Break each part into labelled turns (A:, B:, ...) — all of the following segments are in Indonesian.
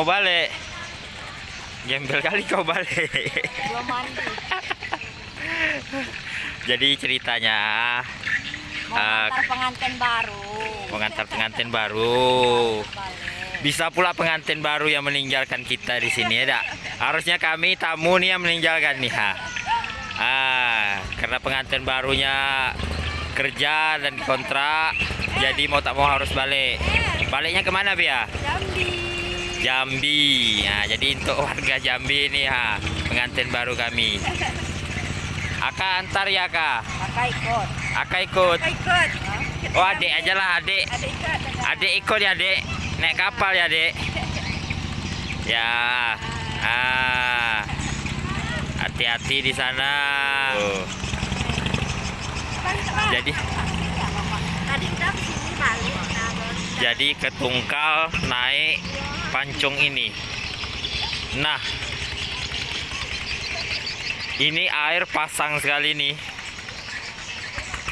A: Mau
B: balik?
A: Gembel kali kau balik.
B: Belum mandi.
A: Jadi ceritanya
B: Mau antar pengantin baru.
A: pengantar pengantin baru. Bisa pula pengantin baru yang meninggalkan kita di sini ya, Dak? Harusnya kami tamu nih yang meninggalkan nih, ha. Ah, karena pengantin barunya kerja dan kontrak, jadi mau tak mau harus balik. Baliknya ke mana, Bia?
B: Jambi.
A: Jambi. Nah, jadi untuk warga Jambi nih, ha, pengantin baru kami. Aka antar ya, Kak.
B: Kakak ikut.
A: Aka ikut.
B: ikut.
A: Oh, adik aja lah, adik.
B: Ada ikut.
A: Adik ikut ya, Dek. Naik kapal ya, Dek. Ya. Ah. Hati-hati di sana. Tuh. Jadi
B: Tadi kita ke sini balik. Nah,
A: jadi ke Tungkal naik pancung ini. Nah. Ini air pasang sekali nih.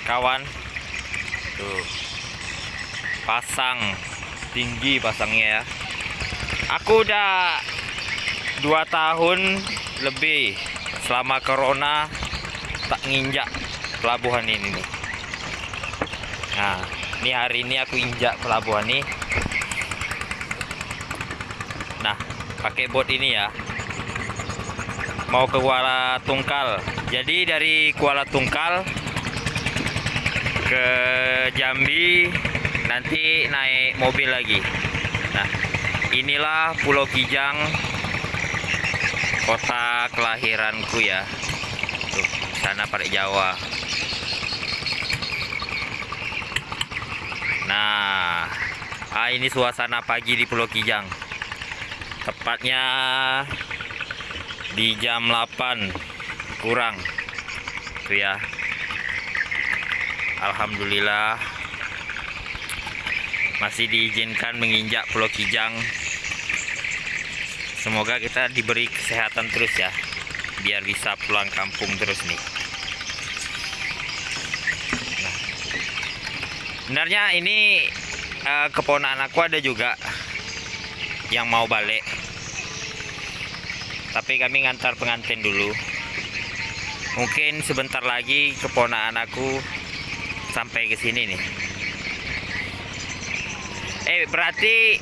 A: Kawan. Tuh. Pasang tinggi pasangnya ya. Aku udah dua tahun lebih selama corona tak nginjak pelabuhan ini nih. Nah, ini hari ini aku injak pelabuhan ini. Nah, pakai bot ini ya. Mau ke Kuala Tungkal. Jadi dari Kuala Tungkal ke Jambi nanti naik mobil lagi. Nah, inilah Pulau Kijang kota kelahiranku ya. Tuh, sana pada Jawa. Nah, ah ini suasana pagi di Pulau Kijang. Tepatnya di jam 8 kurang. Tuh ya. Alhamdulillah masih diizinkan menginjak Pulau Kijang. Semoga kita diberi kesehatan terus ya, biar bisa pulang kampung terus nih. Nah, sebenarnya ini eh, keponakan aku ada juga yang mau balik, tapi kami ngantar pengantin dulu. Mungkin sebentar lagi keponakan aku sampai ke sini nih. Eh berarti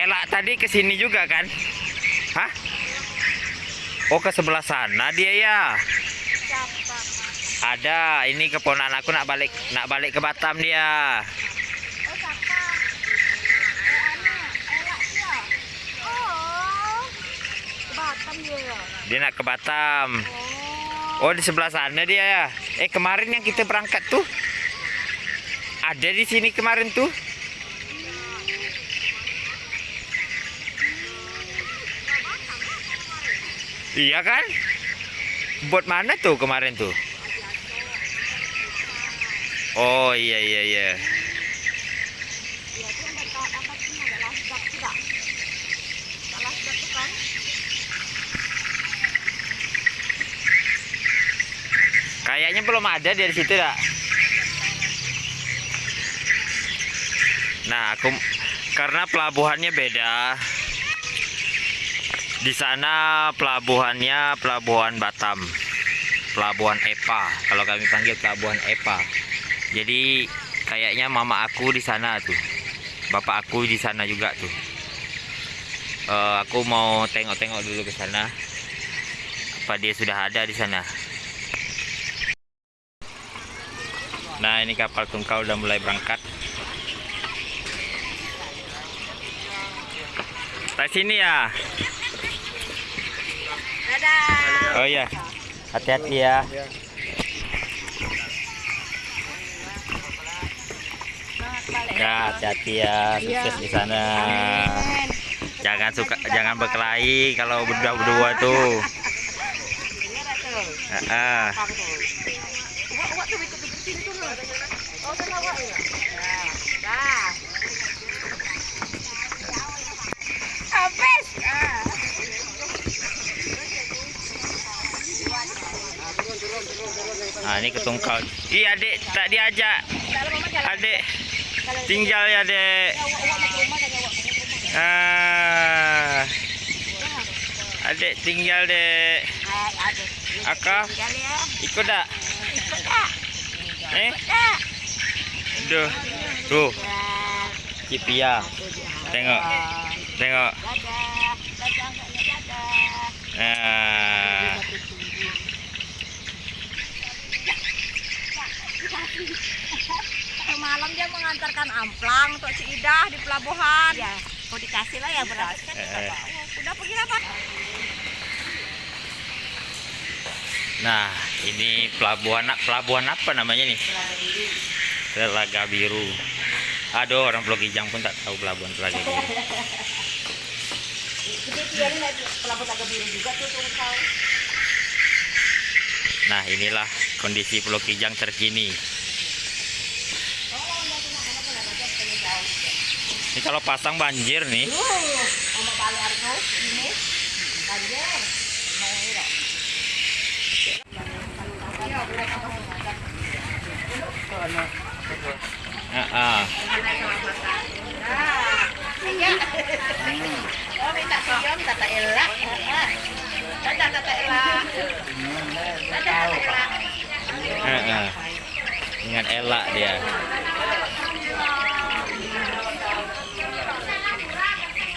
A: Elak tadi ke sini juga kan? Hah? Oh ke sebelah sana dia ya. Ada, ini keponakan aku nak balik nak balik ke Batam dia.
B: Oh, siapa? Eh, anu, elak dia. Oh. Ke Batam dia
A: nak ke Batam.
B: Oh.
A: Oh di sebelah sana dia ya. Eh kemarin yang kita berangkat tuh ada di sini kemarin tuh. Iya kan? Buat mana tuh kemarin tuh? Oh iya iya iya.
B: Dia tuh yang dekat apa sih? Ada lasdap tidak? Tak lasdap tuh kan?
A: Kayaknya belum ada dari situ dak. Nah, aku karena pelabuhannya beda. Di sana pelabuhannya pelabuhan Batam. Pelabuhan EPA. Kalau kami panggil pelabuhan EPA. Jadi kayaknya mama aku di sana tuh. Bapak aku di sana juga tuh. Eh, aku mau tengok-tengok dulu ke sana. Apa dia sudah ada di sana? Nah ini kapal tungkal udah mulai berangkat. Di sini ya.
B: Dadah.
A: Oh iya. Hati-hati ya. Ya hati-hati ya. Sukses di sana.
B: Amin.
A: Jangan suka, jangan berkelahi kalau berdua berdua tuh.
B: Tak tuh?
A: Ah, ah.
B: Kang
A: Nah ini ketungkal. Iya adik tak diajak. Adik. Tinggal ya, Dek. Ah. Adik tinggal, Dek. Aka, ikut tak? Eh, duh. Tuh,
B: dia.
A: Tengok. Tengok.
B: Dadah. Dadah, enggaknya dadah.
A: Ah.
B: Semalam dia mengantarkan amplang untuk si Ida di pelabuhan. Ya, mau dikasih lah ya berarti kan kita
A: Eh.
B: bawa. Udah pergi lah Pak.
A: Nah, ini pelabuhan pelabuhan apa namanya nih? Telaga Biru. Aduh, orang Pulau Kijang pun tak tahu pelabuhan Telaga Biru. Nah, inilah kondisi Pulau Kijang terkini. Ini kalau pasang banjir nih.
B: Banjir. Mau ini dong. Iya, boleh apa sengaja.
A: Ah, ah.
B: Nah, iya. Oh, minta siom tata elak. Tata tata elak. Tata tata elak.
A: Ah, ah. Dengan elak dia.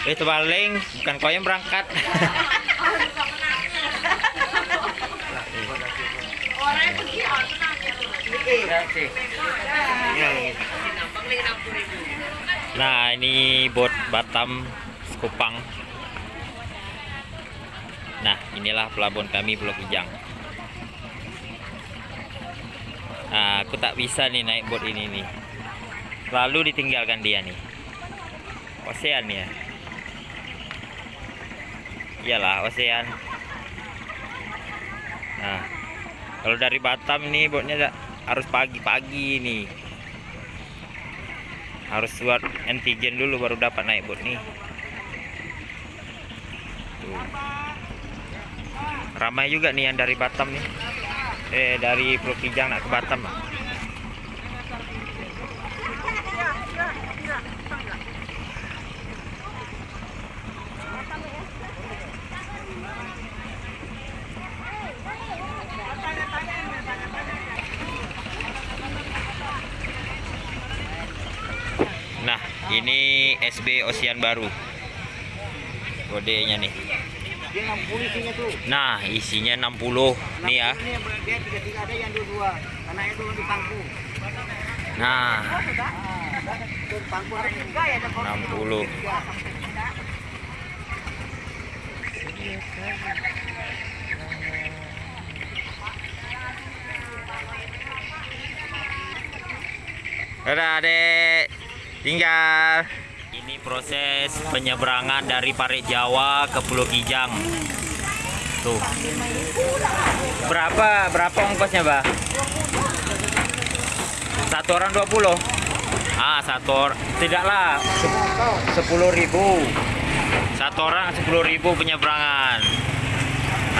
A: Eh, terbaling, bukan kau yang berangkat. Nah, ini bot Batam Sekupang. Nah, inilah pelabuhan kami Pulau Kijang. Nah, aku tak bisa nih naik bot ini nih. Lalu ditinggalkan dia nih. Ocean ya. Iyalah, ocean. Nah, kalau dari Batam nih botnya da- harus pagi-pagi nih harus swab antigen dulu baru dapat naik bot nih Tuh. ramai juga nih yang dari Batam nih eh dari Pulau Kijang nak ke Batam lah. Nah, ini SB Ocean baru. Kodenya nih.
C: Dia 60 isinya tuh.
A: Nah, isinya 60 nih ya. Nah,
C: Itu pangku ada yang
B: juga ya, ada
A: 60. Dadah, Dek. Tinggal. Ini proses penyeberangan dari Pare Jawa ke Pulau Kijang. Tuh. Berapa? Berapa ongkosnya, Bah? Satu orang 20. Ah, satu orang. Tidaklah. Sepuluh ribu. Satu orang sepuluh ribu penyeberangan.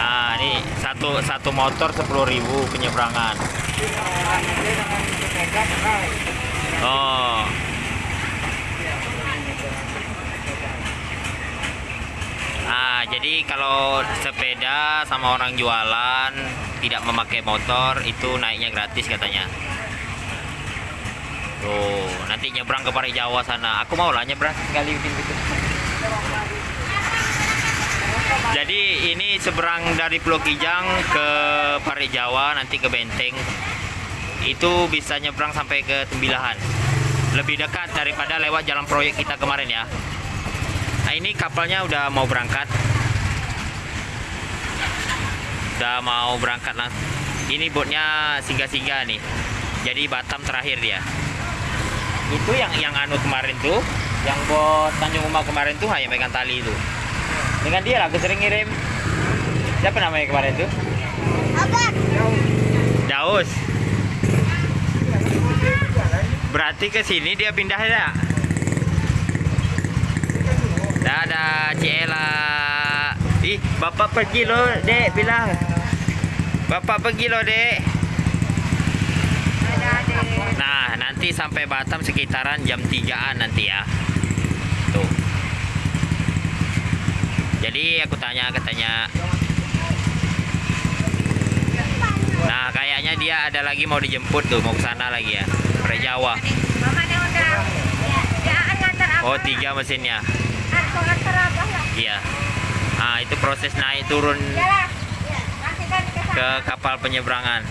A: Nah, ini satu satu motor sepuluh ribu penyeberangan. Oh. Ah, jadi kalau sepeda sama orang jualan tidak memakai motor itu naiknya gratis katanya. Tuh, nanti nyebrang ke Pari Jawa sana. Aku mau lah nyebrang sekali bikin gitu. Jadi ini seberang dari Pulau Kijang ke Pari Jawa nanti ke Benteng. Itu bisa nyebrang sampai ke Tembilahan. Lebih dekat daripada lewat jalan proyek kita kemarin ya. Nah ini kapalnya udah mau berangkat. Udah mau berangkat lah. Ini botnya singgah-singgah nih. Jadi Batam terakhir dia. Itu yang yang anu kemarin tuh, yang bot Tanjung Uma kemarin tuh hanya pegang tali itu. Dengan dia lah, aku sering ngirim. Siapa namanya kemarin tuh?
B: Apa?
A: Daus. Berarti ke sini dia pindah ya? Dadah, Ciela. Ih, bapak pergi loh, Dek, bilang. Bapak pergi loh, Dek.
B: deh.
A: Nah, nanti sampai Batam sekitaran jam 3-an nanti ya. Tuh. Jadi aku tanya katanya Nah, kayaknya dia ada lagi mau dijemput tuh, mau ke sana lagi ya. Pre Jawa. Oh, tiga mesinnya.
B: Aku ngantar apa lah?
A: Iya. Nah, itu proses naik turun ke kapal penyeberangan.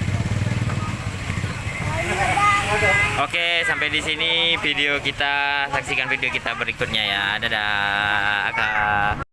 A: Oke, sampai di sini video kita. Saksikan video kita berikutnya ya. Dadah. Kakak.